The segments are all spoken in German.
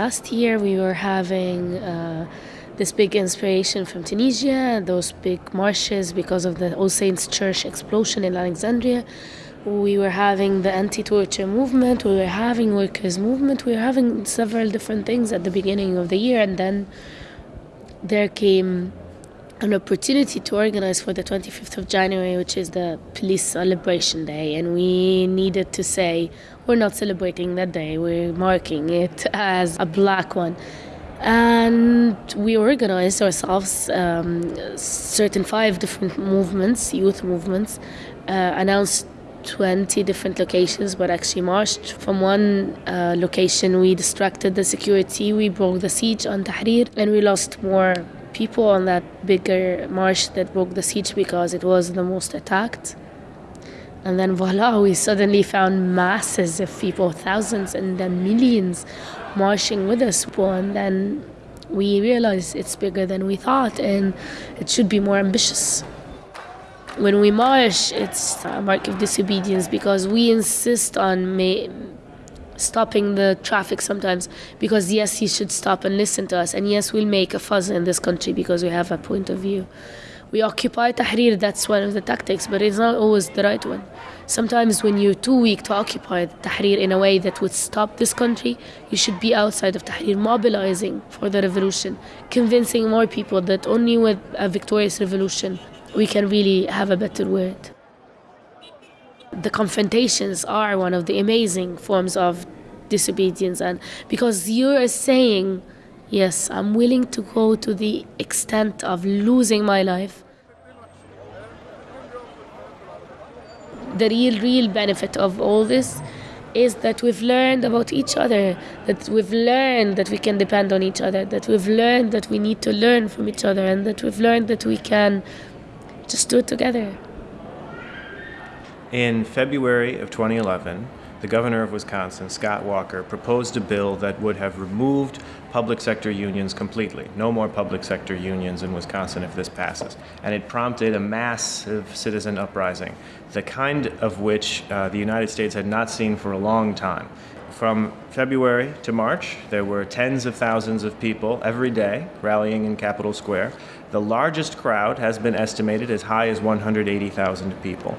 last year we were having uh, this big inspiration from Tunisia, those big marches because of the All Saints Church explosion in Alexandria. We were having the anti-torture movement, we were having workers' movement, we were having several different things at the beginning of the year and then there came an opportunity to organize for the 25th of January, which is the police celebration day, and we needed to say we're not celebrating that day, we're marking it as a black one. And we organized ourselves, um, certain five different movements, youth movements, uh, announced 20 different locations, but actually marched from one uh, location. We distracted the security, we broke the siege on Tahrir, and we lost more people on that bigger march that broke the siege because it was the most attacked. And then voila, we suddenly found masses of people, thousands and then millions marching with us. And then we realized it's bigger than we thought and it should be more ambitious. When we march, it's a mark of disobedience because we insist on stopping the traffic sometimes because yes he should stop and listen to us. And yes we'll make a fuss in this country because we have a point of view. We occupy tahrir that's one of the tactics but it's not always the right one. Sometimes when you're too weak to occupy tahrir in a way that would stop this country you should be outside of tahrir mobilizing for the revolution convincing more people that only with a victorious revolution we can really have a better world. The confrontations are one of the amazing forms of disobedience. And because you're saying yes i'm willing to go to the extent of losing my life the real real benefit of all this is that we've learned about each other that we've learned that we can depend on each other that we've learned that we need to learn from each other and that we've learned that we can just do it together. In February of 2011, the governor of Wisconsin, Scott Walker, proposed a bill that would have removed public sector unions completely. No more public sector unions in Wisconsin if this passes. And it prompted a massive citizen uprising, the kind of which uh, the United States had not seen for a long time. From February to March, there were tens of thousands of people every day rallying in Capitol Square. The largest crowd has been estimated as high as 180,000 people.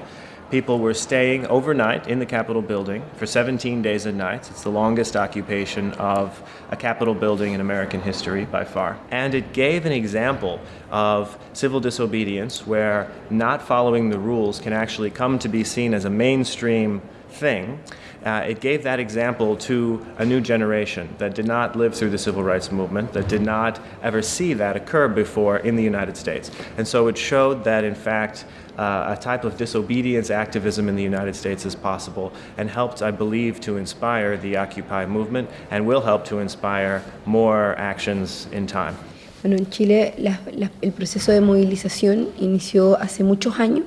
People were staying overnight in the Capitol building for 17 days and nights. It's the longest occupation of a Capitol building in American history by far. And it gave an example of civil disobedience where not following the rules can actually come to be seen as a mainstream thing. Uh, it gave that example to a new generation that did not live through the civil rights movement, that did not ever see that occur before in the United States. And so it showed that, in fact, uh, a type of disobedience activism in the United States is possible and helped, I believe, to inspire the Occupy movement and will help to inspire more actions in time. Bueno, en Chile la, la, el proceso de movilización inició hace muchos años.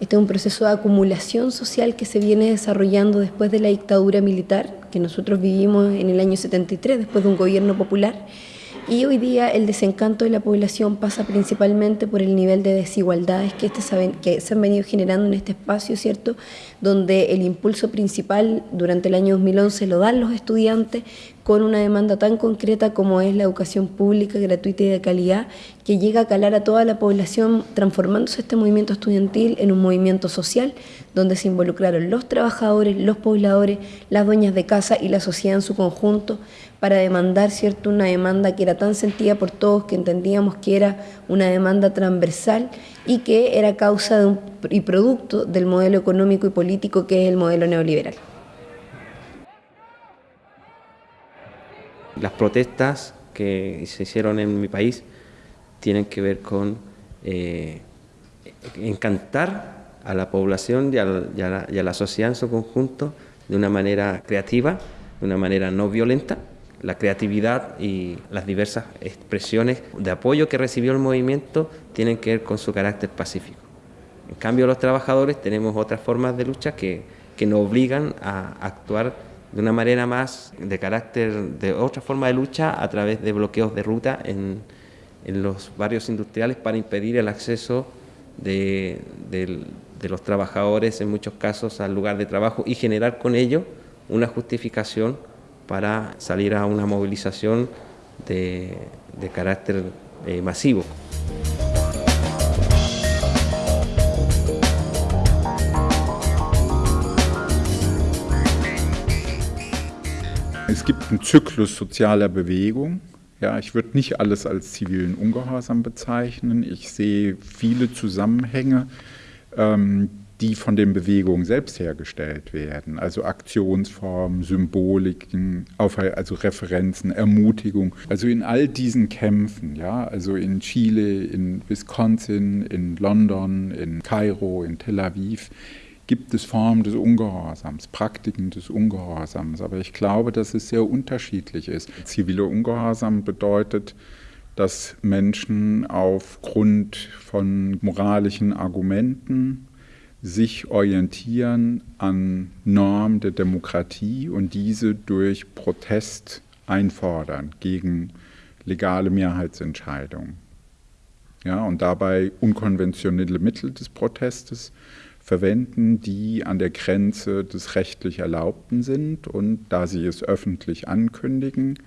Este es un proceso de acumulación social que se viene desarrollando después de la dictadura militar que nosotros vivimos en el año 73, después de un gobierno popular y hoy día el desencanto de la población pasa principalmente por el nivel de desigualdades que, este que se han venido generando en este espacio, ¿cierto? Donde el impulso principal durante el año 2011 lo dan los estudiantes con una demanda tan concreta como es la educación pública, gratuita y de calidad, que llega a calar a toda la población, transformándose este movimiento estudiantil en un movimiento social, donde se involucraron los trabajadores, los pobladores, las dueñas de casa y la sociedad en su conjunto, para demandar cierto una demanda que era tan sentida por todos que entendíamos que era una demanda transversal y que era causa y producto del modelo económico y político que es el modelo neoliberal. Las protestas que se hicieron en mi país tienen que ver con eh, encantar a la población y a la, y a la sociedad en su conjunto de una manera creativa, de una manera no violenta, la creatividad y las diversas expresiones de apoyo que recibió el movimiento tienen que ver con su carácter pacífico. En cambio, los trabajadores tenemos otras formas de lucha que, que nos obligan a actuar de una manera más de carácter, de otra forma de lucha a través de bloqueos de ruta en, los barrios industriales para impedir el acceso de, los trabajadores, en muchos casos, al lugar de trabajo y generar con ello una justificación para salir a una movilización de, de carácter eh, masivo. Es gibt einen Zyklus sozialer Bewegung. Ja, ich würde nicht alles als zivilen Ungehorsam bezeichnen. Ich sehe viele Zusammenhänge, ähm, die von den Bewegungen selbst hergestellt werden. Also Aktionsformen, Symboliken, also Referenzen, Ermutigung. Also in all diesen Kämpfen, ja, also in Chile, in Wisconsin, in London, in Kairo, in Tel Aviv, gibt es Formen des Ungehorsams, Praktiken des Ungehorsams. Aber ich glaube, dass es sehr unterschiedlich ist. Ziviler Ungehorsam bedeutet, dass Menschen aufgrund von moralischen Argumenten sich orientieren an Normen der Demokratie und diese durch Protest einfordern gegen legale Mehrheitsentscheidungen. Ja, und dabei unkonventionelle Mittel des Protestes verwenden, die an der Grenze des rechtlich Erlaubten sind und da sie es öffentlich ankündigen,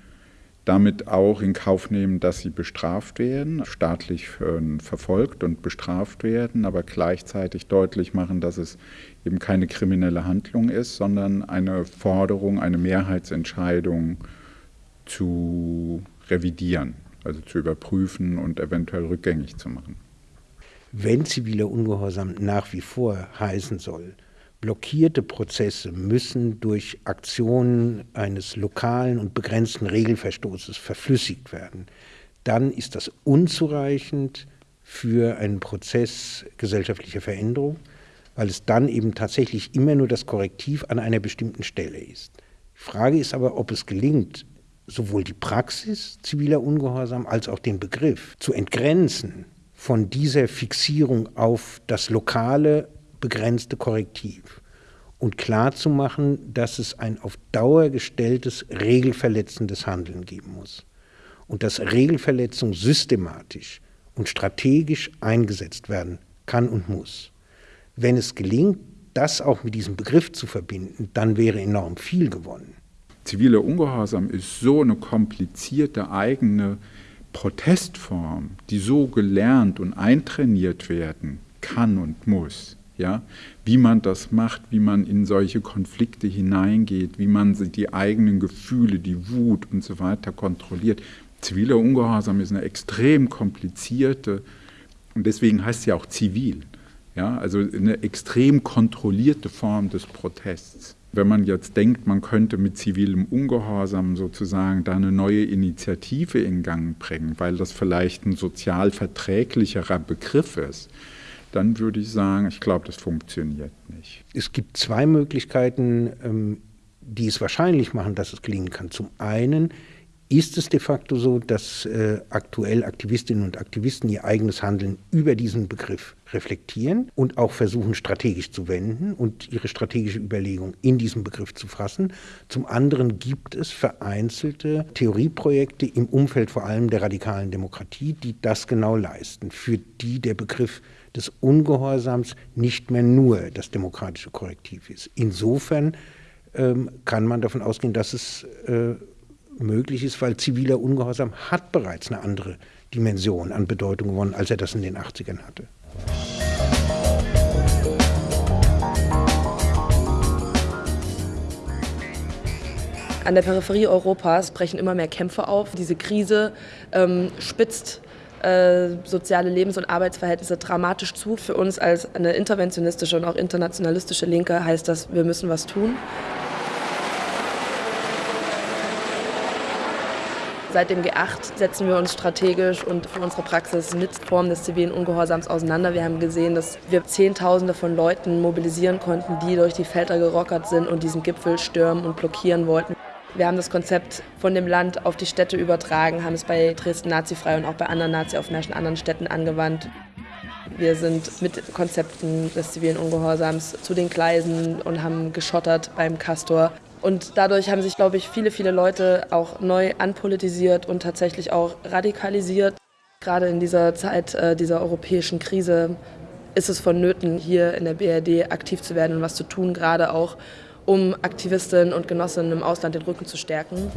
damit auch in Kauf nehmen, dass sie bestraft werden, staatlich ähm, verfolgt und bestraft werden, aber gleichzeitig deutlich machen, dass es eben keine kriminelle Handlung ist, sondern eine Forderung, eine Mehrheitsentscheidung zu revidieren, also zu überprüfen und eventuell rückgängig zu machen wenn ziviler Ungehorsam nach wie vor heißen soll, blockierte Prozesse müssen durch Aktionen eines lokalen und begrenzten Regelverstoßes verflüssigt werden, dann ist das unzureichend für einen Prozess gesellschaftlicher Veränderung, weil es dann eben tatsächlich immer nur das Korrektiv an einer bestimmten Stelle ist. Die Frage ist aber, ob es gelingt, sowohl die Praxis ziviler Ungehorsam als auch den Begriff zu entgrenzen von dieser Fixierung auf das lokale begrenzte Korrektiv und klarzumachen, dass es ein auf Dauer gestelltes regelverletzendes Handeln geben muss und dass Regelverletzung systematisch und strategisch eingesetzt werden kann und muss. Wenn es gelingt, das auch mit diesem Begriff zu verbinden, dann wäre enorm viel gewonnen. Ziviler Ungehorsam ist so eine komplizierte eigene Protestform, die so gelernt und eintrainiert werden kann und muss, ja, wie man das macht, wie man in solche Konflikte hineingeht, wie man die eigenen Gefühle, die Wut und so weiter kontrolliert. Ziviler Ungehorsam ist eine extrem komplizierte und deswegen heißt ja auch zivil, ja, also eine extrem kontrollierte Form des Protests. Wenn man jetzt denkt, man könnte mit zivilem Ungehorsam sozusagen da eine neue Initiative in Gang bringen, weil das vielleicht ein sozial verträglicherer Begriff ist, dann würde ich sagen, ich glaube, das funktioniert nicht. Es gibt zwei Möglichkeiten, ähm, die es wahrscheinlich machen, dass es gelingen kann. Zum einen ist es de facto so, dass äh, aktuell Aktivistinnen und Aktivisten ihr eigenes Handeln über diesen Begriff reflektieren und auch versuchen strategisch zu wenden und ihre strategische Überlegung in diesem Begriff zu fassen. Zum anderen gibt es vereinzelte Theorieprojekte im Umfeld vor allem der radikalen Demokratie, die das genau leisten, für die der Begriff des Ungehorsams nicht mehr nur das demokratische Korrektiv ist. Insofern ähm, kann man davon ausgehen, dass es äh, möglich ist, weil ziviler Ungehorsam hat bereits eine andere Dimension an Bedeutung gewonnen, als er das in den 80ern hatte. An der Peripherie Europas brechen immer mehr Kämpfe auf. Diese Krise ähm, spitzt äh, soziale Lebens- und Arbeitsverhältnisse dramatisch zu. Für uns als eine interventionistische und auch internationalistische Linke heißt das, wir müssen was tun. Seit dem G8 setzen wir uns strategisch und für unsere Praxis mit Formen des zivilen Ungehorsams auseinander. Wir haben gesehen, dass wir Zehntausende von Leuten mobilisieren konnten, die durch die Felder gerockert sind und diesen Gipfel stürmen und blockieren wollten. Wir haben das Konzept von dem Land auf die Städte übertragen, haben es bei Dresden nazifrei und auch bei anderen Nazi-Aufmärschen anderen Städten angewandt. Wir sind mit Konzepten des zivilen Ungehorsams zu den Gleisen und haben geschottert beim Castor. Und dadurch haben sich, glaube ich, viele, viele Leute auch neu anpolitisiert und tatsächlich auch radikalisiert. Gerade in dieser Zeit äh, dieser europäischen Krise ist es vonnöten, hier in der BRD aktiv zu werden und was zu tun, gerade auch um Aktivistinnen und Genossinnen im Ausland den Rücken zu stärken.